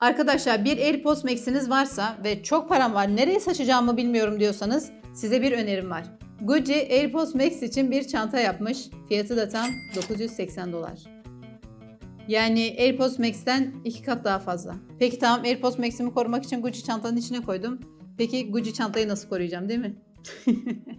Arkadaşlar bir AirPods Max'iniz varsa ve çok param var nereye saçacağımı bilmiyorum diyorsanız size bir önerim var. Gucci AirPods Max için bir çanta yapmış. Fiyatı da tam 980 dolar. Yani AirPods Max'ten iki kat daha fazla. Peki tamam AirPods Max'imi korumak için Gucci çantanın içine koydum. Peki Gucci çantayı nasıl koruyacağım değil mi?